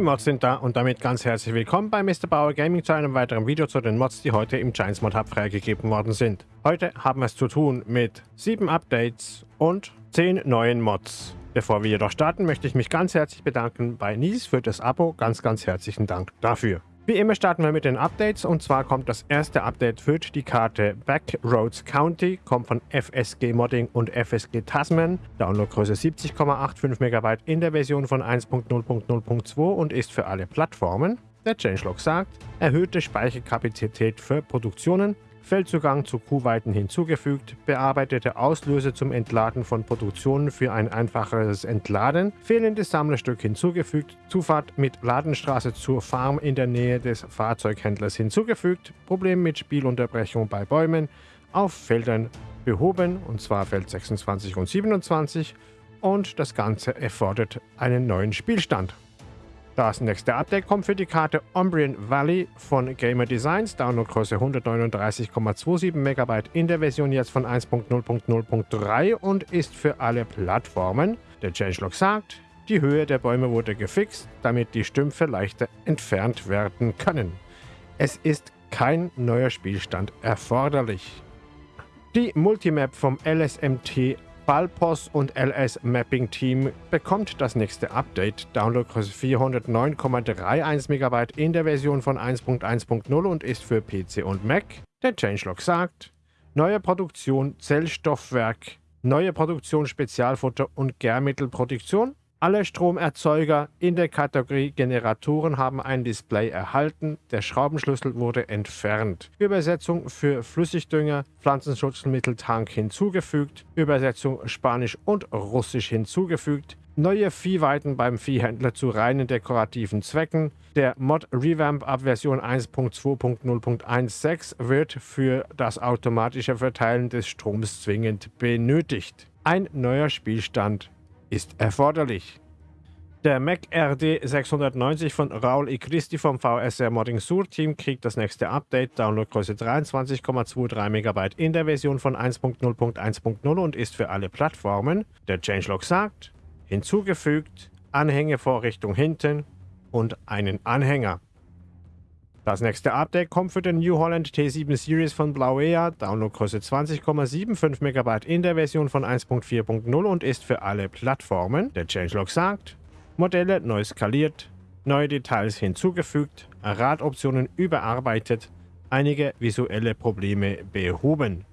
Die Mods sind da und damit ganz herzlich willkommen bei Mr. Bauer Gaming zu einem weiteren Video zu den Mods, die heute im Giants Mod Hub freigegeben worden sind. Heute haben wir es zu tun mit 7 Updates und 10 neuen Mods. Bevor wir jedoch starten, möchte ich mich ganz herzlich bedanken bei Nies für das Abo. Ganz, ganz herzlichen Dank dafür. Wie immer starten wir mit den Updates. Und zwar kommt das erste Update für die Karte Backroads County, kommt von FSG Modding und FSG Tasman, Downloadgröße 70,85 MB in der Version von 1.0.0.2 und ist für alle Plattformen. Der Changelog sagt, erhöhte Speicherkapazität für Produktionen, Feldzugang zu Kuhweiten hinzugefügt, bearbeitete Auslöse zum Entladen von Produktionen für ein einfacheres Entladen, fehlendes Sammlerstück hinzugefügt, Zufahrt mit Ladenstraße zur Farm in der Nähe des Fahrzeughändlers hinzugefügt, Problem mit Spielunterbrechung bei Bäumen, auf Feldern behoben, und zwar Feld 26 und 27, und das Ganze erfordert einen neuen Spielstand. Das nächste Update kommt für die Karte Umbrian Valley von Gamer Designs, Downloadgröße 139,27 MB in der Version jetzt von 1.0.0.3 und ist für alle Plattformen. Der Changelog sagt, die Höhe der Bäume wurde gefixt, damit die Stümpfe leichter entfernt werden können. Es ist kein neuer Spielstand erforderlich. Die Multimap vom LSMT Ballpos und LS Mapping Team bekommt das nächste Update. Downloadgröße 409,31 MB in der Version von 1.1.0 und ist für PC und Mac. Der Changelog sagt, neue Produktion Zellstoffwerk, neue Produktion Spezialfutter und Gärmittelproduktion alle Stromerzeuger in der Kategorie Generatoren haben ein Display erhalten. Der Schraubenschlüssel wurde entfernt. Übersetzung für Flüssigdünger, Pflanzenschutzmitteltank hinzugefügt. Übersetzung Spanisch und Russisch hinzugefügt. Neue Viehweiten beim Viehhändler zu reinen dekorativen Zwecken. Der Mod Revamp ab Version 1.2.0.16 wird für das automatische Verteilen des Stroms zwingend benötigt. Ein neuer Spielstand ist erforderlich. Der Mac RD 690 von Raul I. Christi vom VSR Modding Sur Team kriegt das nächste Update, Downloadgröße 23,23 MB in der Version von 1.0.1.0 und ist für alle Plattformen. Der Changelog sagt, hinzugefügt, Anhängevorrichtung hinten und einen Anhänger. Das nächste Update kommt für den New Holland T7 Series von Blauea, Downloadgröße 20,75 MB in der Version von 1.4.0 und ist für alle Plattformen. Der Changelog sagt, Modelle neu skaliert, neue Details hinzugefügt, Radoptionen überarbeitet, einige visuelle Probleme behoben.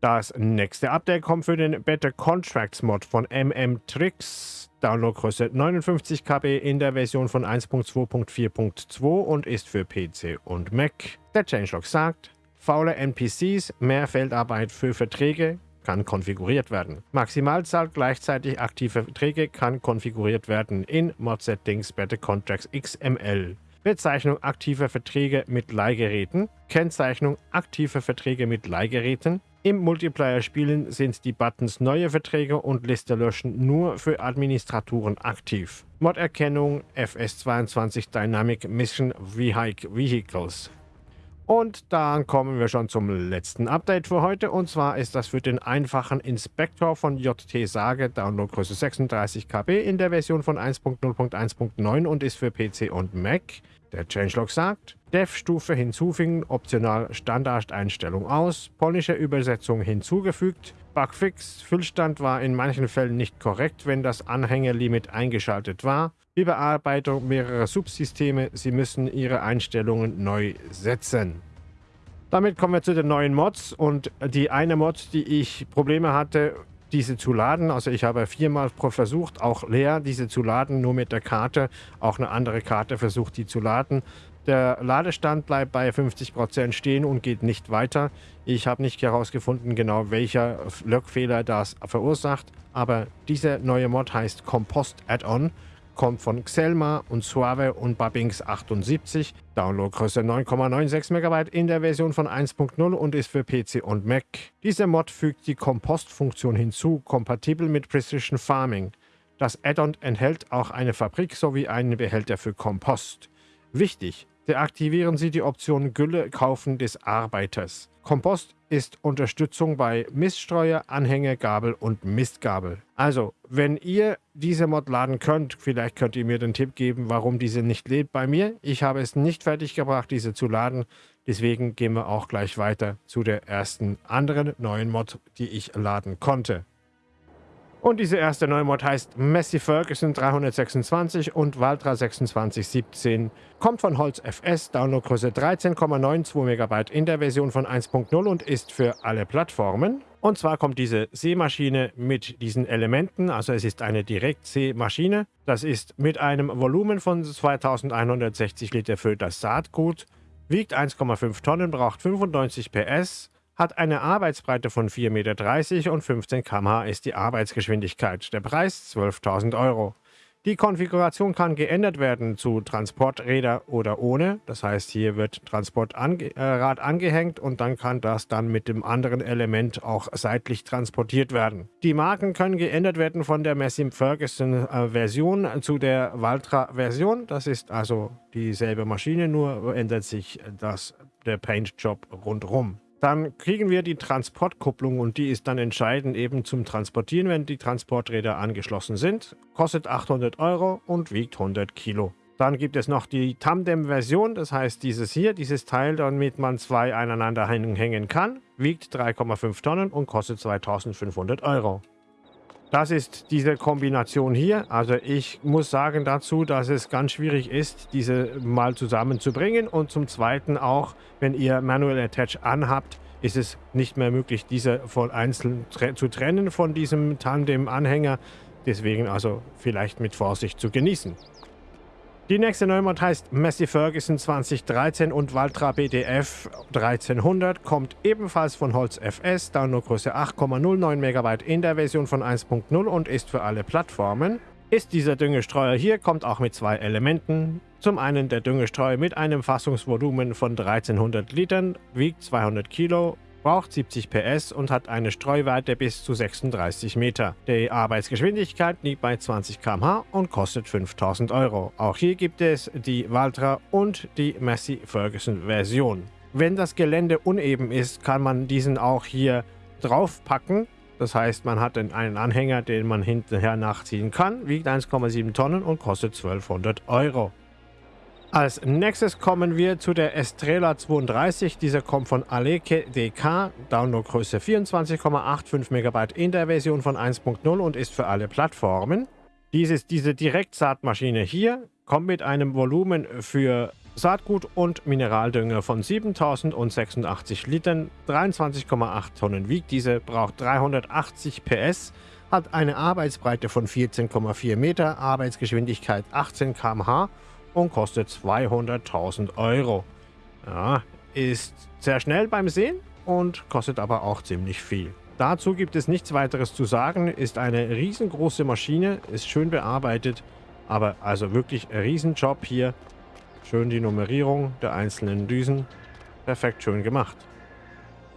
Das nächste Update kommt für den Better Contracts Mod von MM Tricks Downloadgröße 59 KB in der Version von 1.2.4.2 und ist für PC und Mac. Der Changelog sagt, faule NPCs, mehr Feldarbeit für Verträge kann konfiguriert werden. Maximalzahl gleichzeitig aktive Verträge kann konfiguriert werden in Mod Settings Better Contracts XML. Bezeichnung aktiver Verträge mit Leihgeräten, Kennzeichnung aktiver Verträge mit Leihgeräten, im Multiplayer-Spielen sind die Buttons Neue Verträge und Liste löschen nur für Administratoren aktiv. Mod-Erkennung FS22 Dynamic Mission Vehicles. Und dann kommen wir schon zum letzten Update für heute. Und zwar ist das für den einfachen Inspektor von JT Sage, Downloadgröße 36 KB in der Version von 1.0.1.9 und ist für PC und Mac. Der Changelog sagt, Dev-Stufe hinzufügen, optional Standardeinstellung aus, polnische Übersetzung hinzugefügt, Bugfix, Füllstand war in manchen Fällen nicht korrekt, wenn das Anhängerlimit eingeschaltet war, Überarbeitung mehrerer Subsysteme, Sie müssen Ihre Einstellungen neu setzen. Damit kommen wir zu den neuen Mods und die eine Mod, die ich Probleme hatte, diese zu laden. Also ich habe viermal versucht, auch leer diese zu laden, nur mit der Karte. Auch eine andere Karte versucht, die zu laden. Der Ladestand bleibt bei 50% stehen und geht nicht weiter. Ich habe nicht herausgefunden, genau welcher Löckfehler das verursacht. Aber diese neue Mod heißt Compost Add-on kommt von Xelma und Suave und Babinks 78. Downloadgröße 9,96 MB in der Version von 1.0 und ist für PC und Mac. Dieser Mod fügt die Kompost-Funktion hinzu, kompatibel mit Precision Farming. Das Add-on enthält auch eine Fabrik sowie einen Behälter für Kompost. Wichtig, deaktivieren Sie die Option Gülle kaufen des Arbeiters. Kompost ist Unterstützung bei Miststreuer, Anhängergabel und Mistgabel. Also, wenn ihr diese Mod laden könnt, vielleicht könnt ihr mir den Tipp geben, warum diese nicht lebt bei mir. Ich habe es nicht fertig gebracht, diese zu laden. Deswegen gehen wir auch gleich weiter zu der ersten anderen neuen Mod, die ich laden konnte. Und diese erste neue Mod heißt Messi Ferguson 326 und Valtra 2617. Kommt von Holz FS, Downloadgröße 13,92 MB in der Version von 1.0 und ist für alle Plattformen. Und zwar kommt diese Seemaschine mit diesen Elementen, also es ist eine Direktseemaschine. Das ist mit einem Volumen von 2160 Liter für das Saatgut, wiegt 1,5 Tonnen, braucht 95 PS, hat eine Arbeitsbreite von 4,30 Meter und 15 km/h ist die Arbeitsgeschwindigkeit. Der Preis 12.000 Euro. Die Konfiguration kann geändert werden zu Transporträder oder ohne. Das heißt, hier wird Transportrad äh, angehängt und dann kann das dann mit dem anderen Element auch seitlich transportiert werden. Die Marken können geändert werden von der Messim Ferguson äh, Version zu der Valtra Version. Das ist also dieselbe Maschine, nur ändert sich das, der Paint-Job rundherum. Dann kriegen wir die Transportkupplung und die ist dann entscheidend eben zum Transportieren, wenn die Transporträder angeschlossen sind. Kostet 800 Euro und wiegt 100 Kilo. Dann gibt es noch die Tandem-Version, das heißt dieses hier, dieses Teil, damit man zwei aneinander hängen kann, wiegt 3,5 Tonnen und kostet 2500 Euro. Das ist diese Kombination hier. Also ich muss sagen dazu, dass es ganz schwierig ist, diese mal zusammenzubringen. Und zum Zweiten auch, wenn ihr Manual Attach anhabt, ist es nicht mehr möglich, diese von einzeln zu trennen von diesem Tandem-Anhänger. Deswegen also vielleicht mit Vorsicht zu genießen. Die nächste Neumod heißt Messi Ferguson 2013 und Valtra BDF 1300, kommt ebenfalls von Holz FS, Downloadgröße 8,09 MB in der Version von 1.0 und ist für alle Plattformen. Ist dieser Düngestreuer hier, kommt auch mit zwei Elementen. Zum einen der Düngestreuer mit einem Fassungsvolumen von 1300 Litern, wiegt 200 Kilo braucht 70 PS und hat eine Streuweite bis zu 36 Meter. Die Arbeitsgeschwindigkeit liegt bei 20 km/h und kostet 5000 Euro. Auch hier gibt es die Valtra und die Massey Ferguson Version. Wenn das Gelände uneben ist, kann man diesen auch hier draufpacken. Das heißt, man hat einen Anhänger, den man hinterher nachziehen kann, wiegt 1,7 Tonnen und kostet 1200 Euro. Als nächstes kommen wir zu der Estrela 32. Dieser kommt von Aleke DK, Downloadgröße 24,85 MB in der Version von 1.0 und ist für alle Plattformen. Dies ist diese Direktsaatmaschine hier, kommt mit einem Volumen für Saatgut und Mineraldünger von 7086 Litern, 23,8 Tonnen wiegt. Diese, braucht 380 PS, hat eine Arbeitsbreite von 14,4 Meter, Arbeitsgeschwindigkeit 18 km/h und kostet 200.000 Euro. Ja, ist sehr schnell beim Sehen und kostet aber auch ziemlich viel. Dazu gibt es nichts weiteres zu sagen, ist eine riesengroße Maschine, ist schön bearbeitet, aber also wirklich ein Riesenjob hier. Schön die Nummerierung der einzelnen Düsen, perfekt schön gemacht.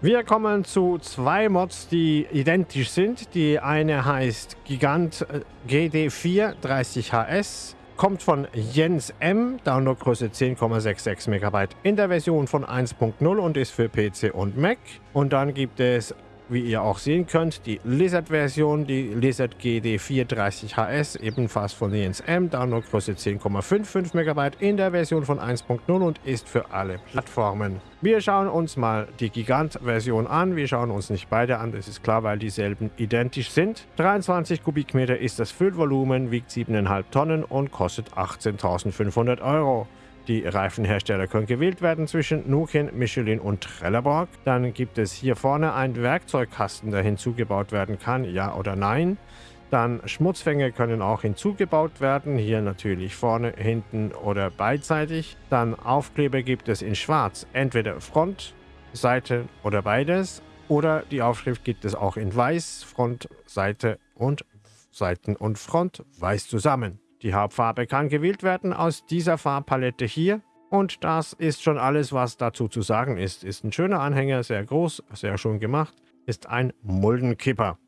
Wir kommen zu zwei Mods, die identisch sind. Die eine heißt Gigant äh, GD4 30HS kommt von Jens M, Downloadgröße 10,66 MB in der Version von 1.0 und ist für PC und Mac. Und dann gibt es wie ihr auch sehen könnt, die Lizard-Version, die Lizard GD430HS, ebenfalls von ENSM, Downloadgröße 10,55 MB in der Version von 1.0 und ist für alle Plattformen. Wir schauen uns mal die Gigant-Version an. Wir schauen uns nicht beide an, das ist klar, weil dieselben identisch sind. 23 Kubikmeter ist das Füllvolumen, wiegt 7,5 Tonnen und kostet 18.500 Euro. Die Reifenhersteller können gewählt werden zwischen Nukin, Michelin und Trelleborg. Dann gibt es hier vorne einen Werkzeugkasten, der hinzugebaut werden kann, ja oder nein. Dann Schmutzfänger können auch hinzugebaut werden, hier natürlich vorne, hinten oder beidseitig. Dann Aufkleber gibt es in schwarz, entweder Front, Seite oder beides. Oder die Aufschrift gibt es auch in weiß, Front, Seite und Seiten und Front weiß zusammen. Die Hauptfarbe kann gewählt werden aus dieser Farbpalette hier. Und das ist schon alles, was dazu zu sagen ist. Ist ein schöner Anhänger, sehr groß, sehr schön gemacht. Ist ein Muldenkipper.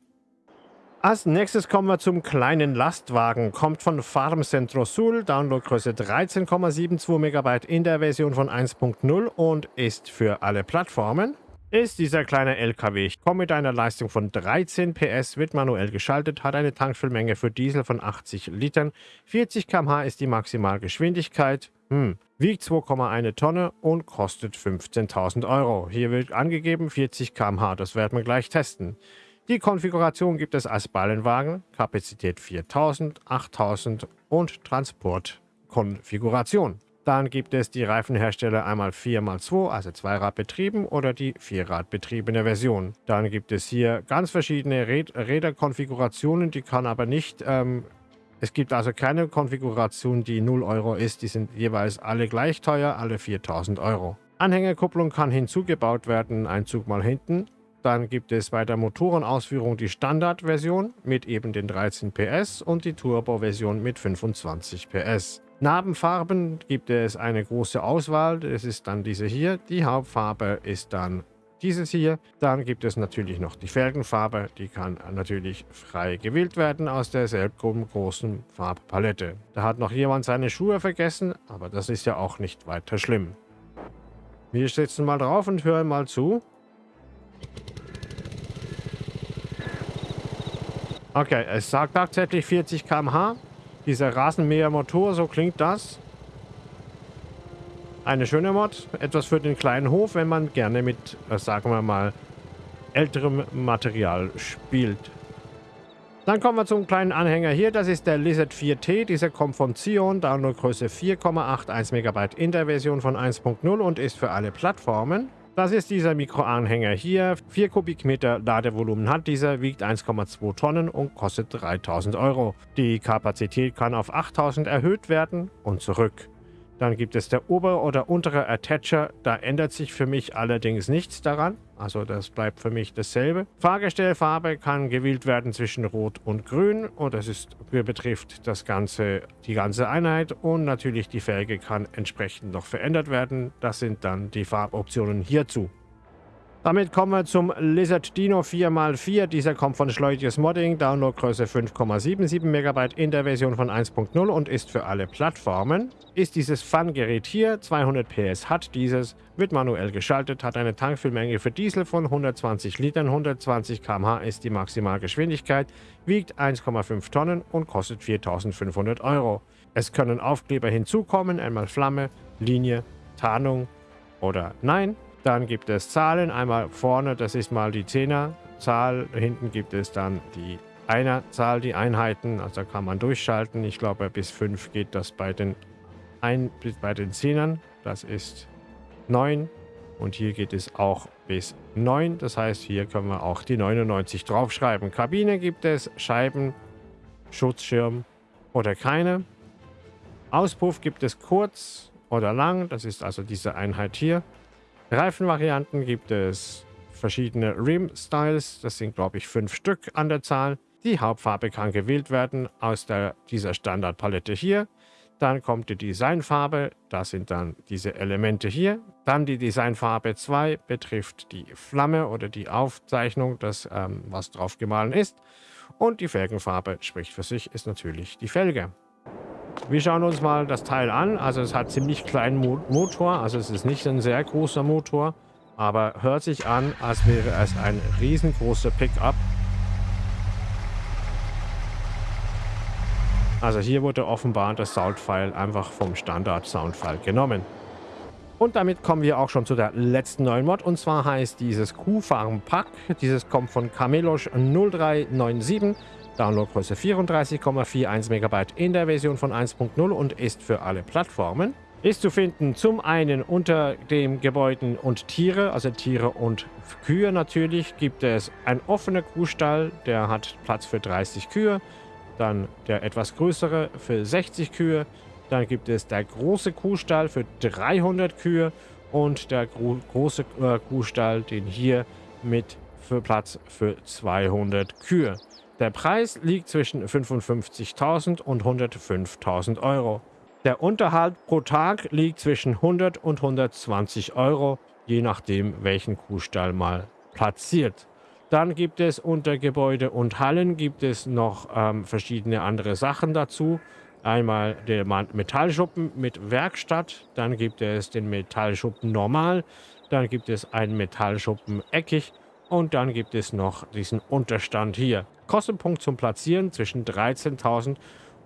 Als nächstes kommen wir zum kleinen Lastwagen. Kommt von Farm Centro Sul, Downloadgröße 13,72 MB in der Version von 1.0 und ist für alle Plattformen. Ist dieser kleine LKW. Ich komme mit einer Leistung von 13 PS, wird manuell geschaltet, hat eine Tankfüllmenge für Diesel von 80 Litern, 40 km/h ist die Maximalgeschwindigkeit, hm. wiegt 2,1 Tonne und kostet 15.000 Euro. Hier wird angegeben 40 km/h, das werden wir gleich testen. Die Konfiguration gibt es als Ballenwagen, Kapazität 4000, 8000 und Transportkonfiguration. Dann gibt es die Reifenhersteller einmal 4x2, also Zweiradbetrieben oder die Vierradbetriebene Version. Dann gibt es hier ganz verschiedene Räd Räderkonfigurationen, die kann aber nicht... Ähm, es gibt also keine Konfiguration, die 0 Euro ist. Die sind jeweils alle gleich teuer, alle 4000 Euro. Anhängerkupplung kann hinzugebaut werden, ein Zug mal hinten. Dann gibt es bei der Motorenausführung die Standardversion mit eben den 13 PS und die Turbo-Version mit 25 PS. Narbenfarben gibt es eine große Auswahl. Das ist dann diese hier. Die Hauptfarbe ist dann dieses hier. Dann gibt es natürlich noch die Felgenfarbe. Die kann natürlich frei gewählt werden aus derselben großen Farbpalette. Da hat noch jemand seine Schuhe vergessen, aber das ist ja auch nicht weiter schlimm. Wir sitzen mal drauf und hören mal zu. Okay, es sagt tatsächlich 40 km/h. Dieser Rasenmäher-Motor, so klingt das. Eine schöne Mod. Etwas für den kleinen Hof, wenn man gerne mit, äh, sagen wir mal, älterem Material spielt. Dann kommen wir zum kleinen Anhänger hier. Das ist der Lizard 4T. Dieser kommt von Zion. Downloadgröße 4,81 MB in der Version von 1.0 und ist für alle Plattformen. Das ist dieser Mikroanhänger hier. 4 Kubikmeter Ladevolumen hat dieser, wiegt 1,2 Tonnen und kostet 3000 Euro. Die Kapazität kann auf 8000 erhöht werden und zurück. Dann gibt es der obere oder untere Attacher. Da ändert sich für mich allerdings nichts daran. Also das bleibt für mich dasselbe. Fahrgestellfarbe kann gewählt werden zwischen Rot und Grün. Und das ist, betrifft das ganze, die ganze Einheit. Und natürlich die Felge kann entsprechend noch verändert werden. Das sind dann die Farboptionen hierzu. Damit kommen wir zum Lizard Dino 4x4. Dieser kommt von Schleutiges Modding, Downloadgröße 5,77 MB in der Version von 1.0 und ist für alle Plattformen. Ist dieses Fun-Gerät hier, 200 PS hat dieses, wird manuell geschaltet, hat eine Tankfüllmenge für Diesel von 120 Litern, 120 km/h ist die Maximalgeschwindigkeit, wiegt 1,5 Tonnen und kostet 4.500 Euro. Es können Aufkleber hinzukommen, einmal Flamme, Linie, Tarnung oder Nein. Dann gibt es Zahlen. Einmal vorne, das ist mal die Zehnerzahl. Hinten gibt es dann die Einerzahl, die Einheiten. Also kann man durchschalten. Ich glaube, bis 5 geht das bei den, ein, bei den Zehnern. Das ist 9. Und hier geht es auch bis 9. Das heißt, hier können wir auch die 99 draufschreiben. Kabine gibt es, Scheiben, Schutzschirm oder keine. Auspuff gibt es kurz oder lang. Das ist also diese Einheit hier. Reifenvarianten gibt es verschiedene Rim-Styles. Das sind, glaube ich, fünf Stück an der Zahl. Die Hauptfarbe kann gewählt werden aus der, dieser Standardpalette hier. Dann kommt die Designfarbe, das sind dann diese Elemente hier. Dann die Designfarbe 2 betrifft die Flamme oder die Aufzeichnung, das, ähm, was drauf gemahlen ist. Und die Felgenfarbe spricht für sich, ist natürlich die Felge. Wir schauen uns mal das Teil an. Also es hat ziemlich kleinen Mo Motor. Also es ist nicht ein sehr großer Motor. Aber hört sich an, als wäre es ein riesengroßer Pickup. Also hier wurde offenbar das Soundfile einfach vom Standard-Soundfile genommen. Und damit kommen wir auch schon zu der letzten neuen Mod. Und zwar heißt dieses Q-Farm Pack. Dieses kommt von Camelosh 0397. Downloadgröße 34,41 MB in der Version von 1.0 und ist für alle Plattformen. Ist zu finden zum einen unter dem Gebäuden und Tiere, also Tiere und Kühe natürlich, gibt es einen offenen Kuhstall, der hat Platz für 30 Kühe. Dann der etwas größere für 60 Kühe. Dann gibt es der große Kuhstall für 300 Kühe und der gro große äh, Kuhstall, den hier mit für Platz für 200 Kühe. Der Preis liegt zwischen 55.000 und 105.000 Euro. Der Unterhalt pro Tag liegt zwischen 100 und 120 Euro, je nachdem welchen Kuhstall mal platziert. Dann gibt es unter Gebäude und Hallen gibt es noch ähm, verschiedene andere Sachen dazu. Einmal der Metallschuppen mit Werkstatt, dann gibt es den Metallschuppen normal, Dann gibt es einen Metallschuppen eckig und dann gibt es noch diesen Unterstand hier. Kostenpunkt zum Platzieren zwischen 13.000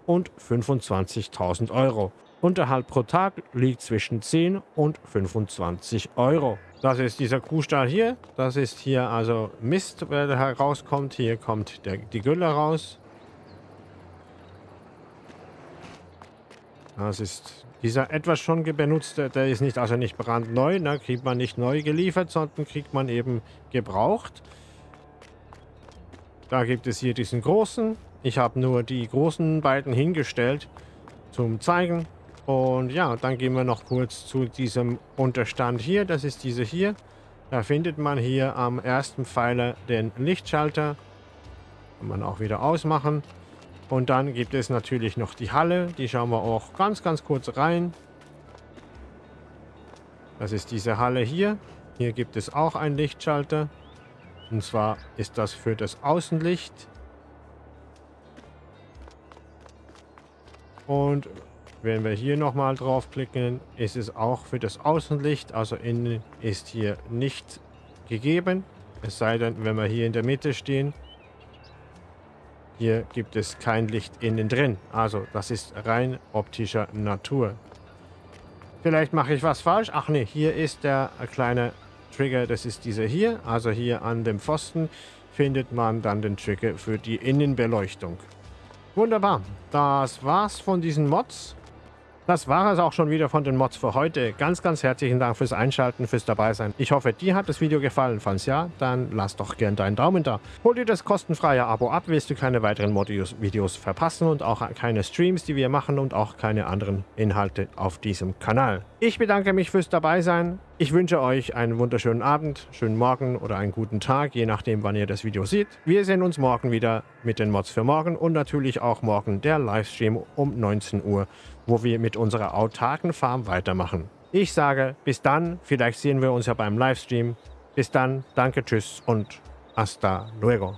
und 25.000 Euro. Unterhalt pro Tag liegt zwischen 10 und 25 Euro. Das ist dieser Kuhstall hier. Das ist hier also Mist, der herauskommt. Hier kommt der, die Gülle raus. Das ist dieser etwas schon benutzte, der ist nicht also nicht brandneu, da kriegt man nicht neu geliefert, sondern kriegt man eben gebraucht. Da gibt es hier diesen großen. Ich habe nur die großen beiden hingestellt zum Zeigen. Und ja, dann gehen wir noch kurz zu diesem Unterstand hier. Das ist diese hier. Da findet man hier am ersten Pfeiler den Lichtschalter. Kann man auch wieder ausmachen. Und dann gibt es natürlich noch die Halle. Die schauen wir auch ganz, ganz kurz rein. Das ist diese Halle hier. Hier gibt es auch einen Lichtschalter. Und zwar ist das für das Außenlicht. Und wenn wir hier nochmal draufklicken, ist es auch für das Außenlicht. Also innen ist hier nicht gegeben. Es sei denn, wenn wir hier in der Mitte stehen, hier gibt es kein Licht innen drin. Also das ist rein optischer Natur. Vielleicht mache ich was falsch. Ach nee, hier ist der kleine Trigger. Das ist dieser hier. Also hier an dem Pfosten findet man dann den Trigger für die Innenbeleuchtung. Wunderbar. Das war's von diesen Mods. Das war es auch schon wieder von den Mods für heute. Ganz, ganz herzlichen Dank fürs Einschalten, fürs Dabeisein. Ich hoffe, dir hat das Video gefallen. Falls ja, dann lass doch gern deinen Daumen da. Hol dir das kostenfreie Abo ab, willst du keine weiteren Mod-Videos verpassen und auch keine Streams, die wir machen und auch keine anderen Inhalte auf diesem Kanal. Ich bedanke mich fürs Dabeisein. Ich wünsche euch einen wunderschönen Abend, schönen Morgen oder einen guten Tag, je nachdem, wann ihr das Video seht. Wir sehen uns morgen wieder mit den Mods für morgen und natürlich auch morgen der Livestream um 19 Uhr, wo wir mit unserer autarken Farm weitermachen. Ich sage bis dann, vielleicht sehen wir uns ja beim Livestream. Bis dann, danke, tschüss und hasta luego.